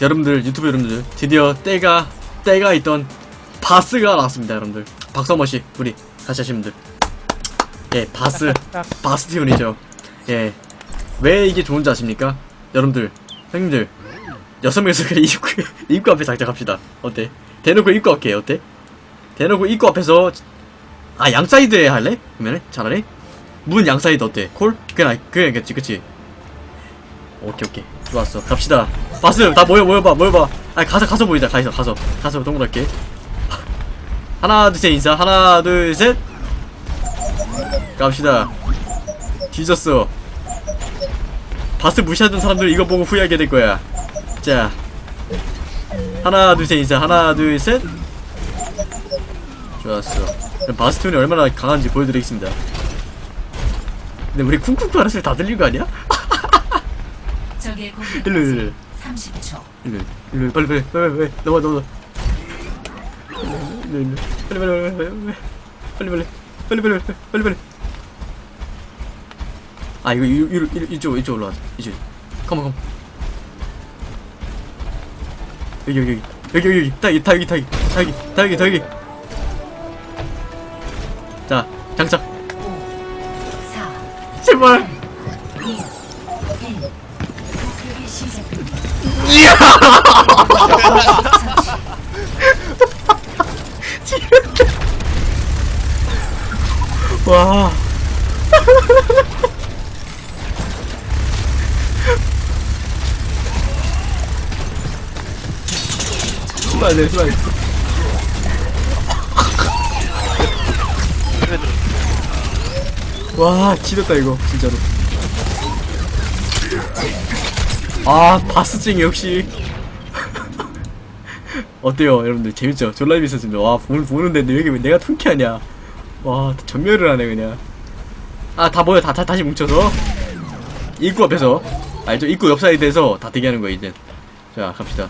여러분들 유튜브 여러분들 드디어 때가 때가 있던 바스가 나왔습니다 여러분들. 박수 한 번씩 우리 같이 하시는 분들. 예 바스 바스티온이죠. 예 왜 이게 좋은지 아십니까? 여러분들 형님들 여섯 명이서 그냥 입구 입구 앞에 장착합시다. 어때? 대놓고 입구 앞에 어때? 대놓고 입구 앞에서 아 양사이드에 할래? 그러면 차라리? 문 양사이드 어때? call? 그냥 그냥 그치 그치. 오케이 오케이. 좋았어. 갑시다 바스 다 모여 모여봐 모여봐. 아 가서 가서 보이자 가서 가서. 가서 동그랗게. 하나 둘 셋 인사. 하나 둘 셋. 갑시다. 뒤졌어. 바스 무시하던 사람들 이거 보고 후회하게 될 거야. 자. 하나 둘 셋 인사. 하나 둘 셋. 좋았어. 바스티온이 얼마나 강한지 보여드리겠습니다. 근데 우리 쿵쿵 파르스를 다 들린 거 아니야? 일로 일로 30초. 일로 일로 빨리 빨리 빨리 빨리 넘어 넘어 일로 일로 빨리 빨리 빨리 빨리 빨리 빨리 빨리 빨리 빨리 아 이거 이- 이쪽 이쪽 올라와 이쪽 컴온 컴온 여기 여기 여기 여기 여기 여기 다 여기 다 여기 다 여기 다 여기 다 여기 와. 수고하네 수고하네. 와, 지렸다, 이거, 진짜로. 아, 바스찡 역시. 어때요, 여러분들? 재밌죠? 졸라 재밌었습니다. 와, 보는, 보는데 왜 이렇게 내가 통쾌하냐. 와, 전멸을 하네, 그냥. 아, 다 모여, 다, 다, 다시 뭉쳐서. 입구 앞에서. 알죠? 입구 옆 사이드에서 다 대기하는 거야, 이제. 자, 갑시다.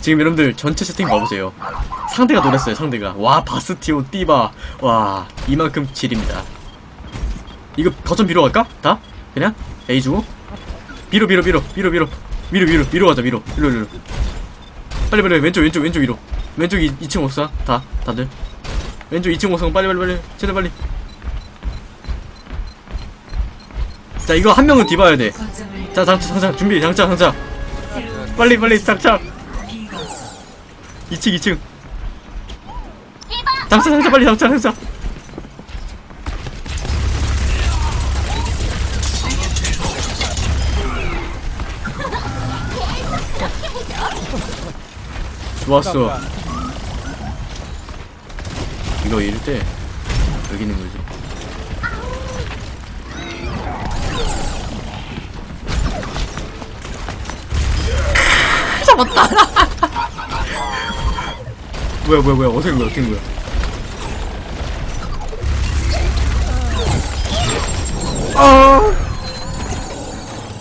지금 여러분들 전체 세팅 봐보세요. 상대가 놀랬어요, 상대가. 와, 바스티온, 띠바. 와, 이만큼 지립니다. 이거 거점 B로 갈까? 다? 그냥? A 주고? 비로, 비로, 비로, 비로, 비로. 위로, 위로, 위로 가자, 위로. 위로, 위로. 빨리, 빨리, 왼쪽, 왼쪽, 왼쪽, 위로. 왼쪽 2, 2층 옥상. 다, 다들. 왼쪽 2층 옥상 빨리 빨리 빨리. 최대 빨리. 자 이거 한 명은 뒤봐야 돼자 장착 장착 준비 장착 장착 빨리 빨리 장착 비거점. 2층 2층. 장착 장착 빨리 장착 장착 좋았어 이거 이럴 때 여기 있는 거지. 잡았다. 뭐야 뭐야 뭐야. 어떻게 된 거야 어떻게 된 거야. 아.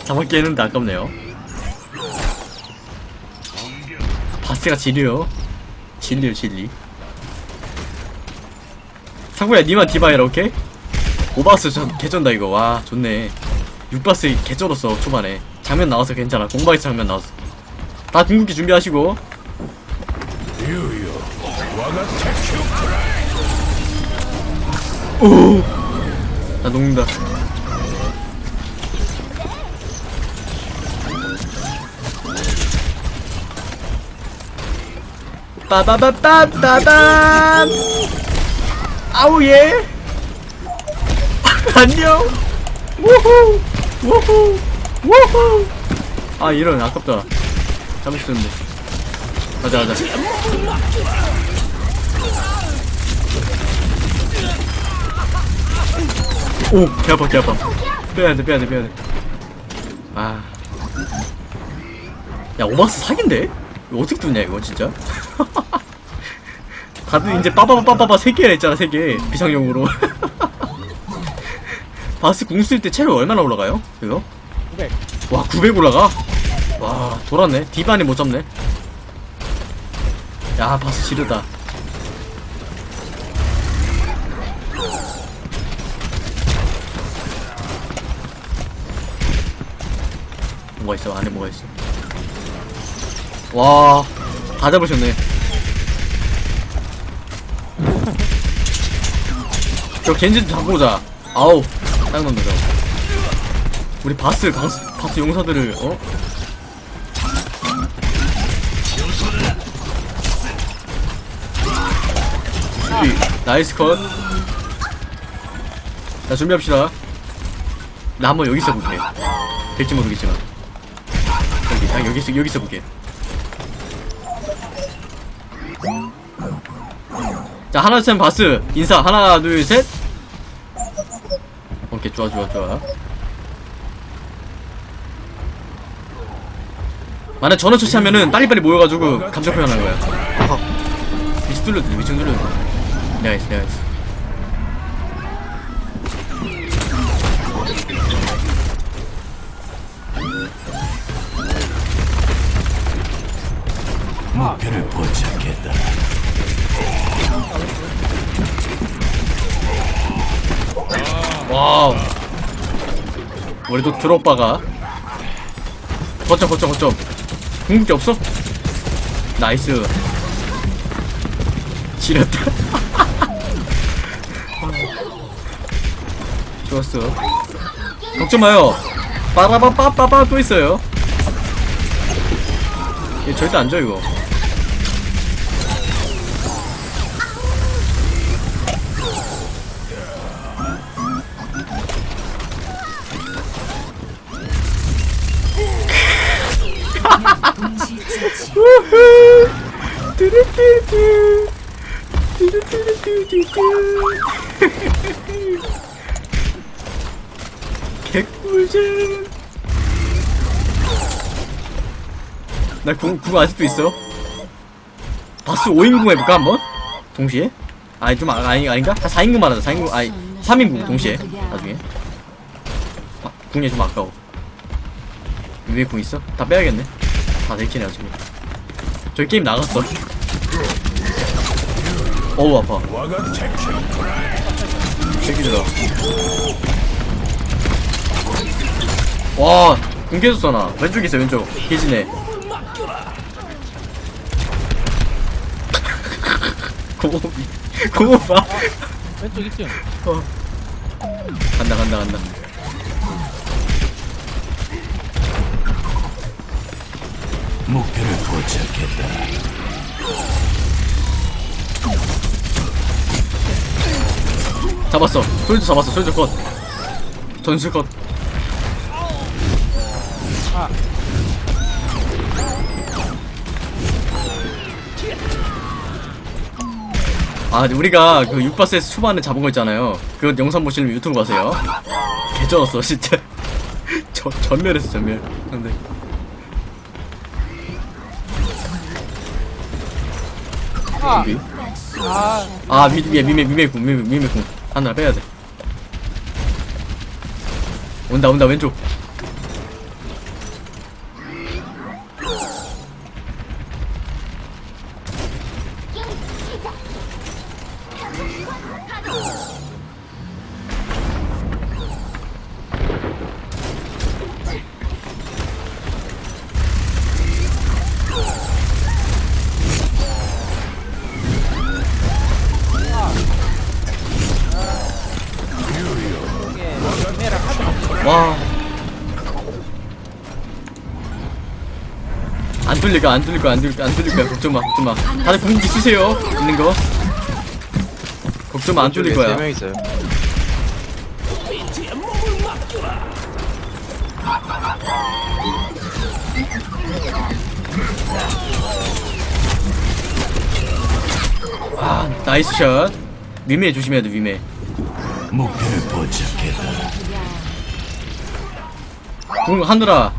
잡았기 했는데 아깝네요. 바스가 지리요 진리요 진리 상구야 니만 디바해라 오케이? 오바스 전 개쩐다 이거. 와 좋네. 6바스 개쩔었어 초반에. 장면 나와서 괜찮아. 공방에서 장면 나왔어. 다 궁극기 준비하시고. 오! 나 녹는다. 빠바바빠빠밤 아우 예. 안녕. 우후 우후 우후. 아 이런 아깝다. 잡을 수 있는데. 가자 가자. 오 개 아파 개 아파. 빼야돼 빼야돼 빼야돼. 아야 오마스 사기인데? 어떻게 뚫냐 이거 진짜 다들 이제 빠바바빠바바 세 개나 있잖아 세 개 비상용으로 바스 궁 쓸 때 체력 얼마나 올라가요? 이거? 900. 와, 900 올라가? 와, 돌았네. 디바니 못 잡네. 야, 바스 지르다. 뭐가 있어? 안에 뭐가 있어? 와, 다 잡으셨네. 저 겐지 좀 잡고 오자. 아우, 딱 넣는다, 저거. 우리 바스, 바스, 바스 용사들을, 어? 이, nice cut. 자, 준비합시다. 나 한번 여기 있어볼게. 될지 모르겠지만. 여기, 딱 여기 있어, 여기 있어볼게. 자, 하나, 둘, 셋, 바스. 인사. 하나, 둘, 셋. 오케이, 좋아, 좋아, 좋아. 만약 전원 처치하면은 빨리빨리 모여가지고 감정 표현하는 거야. 뚫려도 돼. 내가 있어, 내가 있어. 목표를 포착했다. 와우. 우리도 드롭바가. 거점, 거점, 거점. 궁극기 없어? 나이스. 지렸다. 좋았어. 걱정 마요. 빠바바빠빠빠 또 있어요. 얘 절대 안 져, 이거. 나 궁, 궁 아직도 있어. 바스 5인궁 해볼까, 한번? 동시에? 아니, 좀, 아, 아니, 아닌가? 4인궁 말하자, 4인궁, 아니, 3인궁 동시에. 나중에. 아, 궁이 좀 아까워. 위에 궁 있어? 다 빼야겠네. 다 내키네, 아직. 저기 게임 나갔어. 어우, 아파. 새끼들아. 와, 궁 깨졌어, 나. 왼쪽에 있어, 왼쪽. 계지네. 고모비. 고모봐. 왼쪽 2층 어. 간다, 간다, 간다. 목표를 포착했다. 잡았어. 솔저 잡았어, 솔저 컷. 전술 컷. 아. 아, 우리가 그 6바스에서 초반에 잡은 거 있잖아요. 그 영상 보시면 유튜브 가세요. 개쩔었어, 진짜. 저, 전멸했어, 전멸. 근데. 아! 여기. 아 아, 위, 위에 미메, 미메궁, 미메, 미메궁. 하나 빼야 돼. 온다, 온다, 왼쪽. 와. 안 뚫릴 거야, 안 뚫릴 거야, 안 뚫릴 거야, 안 뚫릴 거야. 걱정 마, 걱정 마. 다들 궁극기 쓰세요. 있는 거. 걱정 마, 안 뚫릴 거야. 세명 있어요. 아, nice shot. 위메 조심해야 돼, 위메. 목표를 포착했다. 궁 하늘아.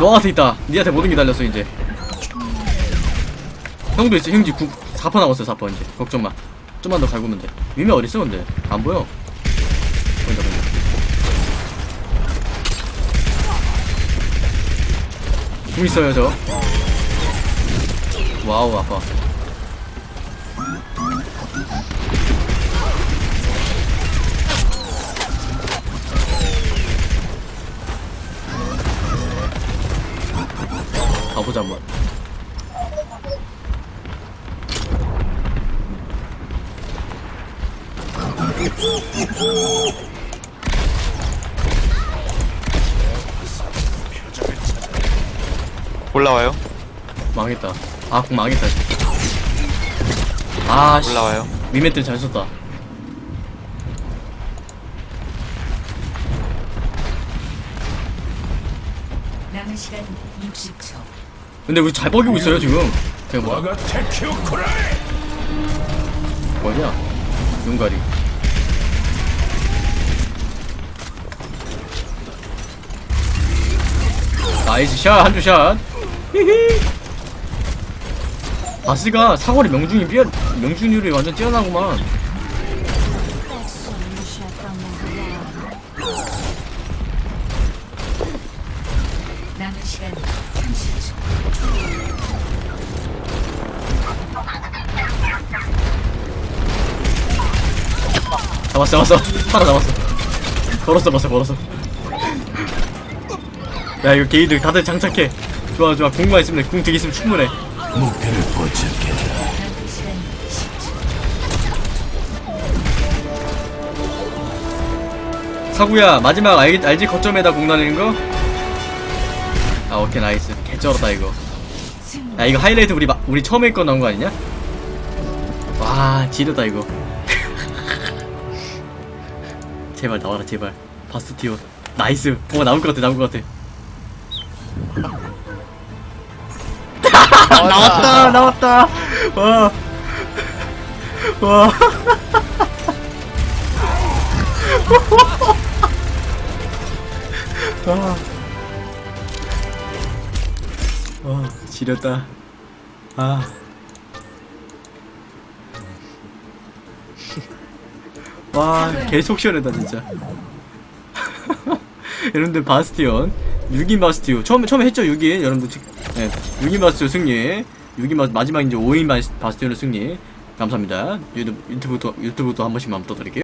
너한테 있다. 니한테 모든 게 달렸어, 이제. 형도 있어, 형지 궁 4퍼 남았어, 4퍼 이제. 걱정 마. 좀만 더 갈구면 돼. 위메 어딨어, 근데? 안 보여. 보인다, 보인다. 궁 있어요, 저. 와우, 아파. 보자 한번. 올라와요? 망했다. 아 망했다 아 올라와요? 미메들 잘 썼다. 남은 시간 60초. 근데 우리 잘 버기고 있어요, 지금. 뭐야? 와가 테키오쿠라이 뭐냐? 눈가리. Nice shot, 한조 shot. 히히. 바스가 사거리 명중이 뛰어, 명중률이 완전 뛰어나구만. 남은 시간 30초. 잡았어, 잡았어. 하나 잡았어. 걸었어, 벌써 걸었어. 야, 이거 게이들 다들 장착해. 좋아, 좋아. 궁만 있으면 돼. 궁 되게 있으면 충분해. 목표를 10초. 사구야, 마지막 알, 알지 거점에다 공 날리는 거? 아, 오케이, 나이스. 개쩔었다, 이거. 야, 이거 하이라이트 우리, 마, 우리 처음에 거 나온 거 아니냐? 와, 지렸다, 이거. 제발 나와라, 제발. 바스티오. 나이스. 뭐가 나올 것 같아, 나올 것 같아. 나왔다, 나왔다. 와. 와. 와. 와, 지렸다. 아. 와, 개속 시원하다, 진짜. 여러분들, 바스티온. 6인 바스티오. 처음에, 처음에 했죠, 6인. 여러분들, 지- 네. 6인 바스티오 승리. 6인 바, 마지막 이제 5인 바스티온의 승리. 감사합니다. 유튜브, 유튜브도, 유튜브도 한 번씩만 떠드릴게요.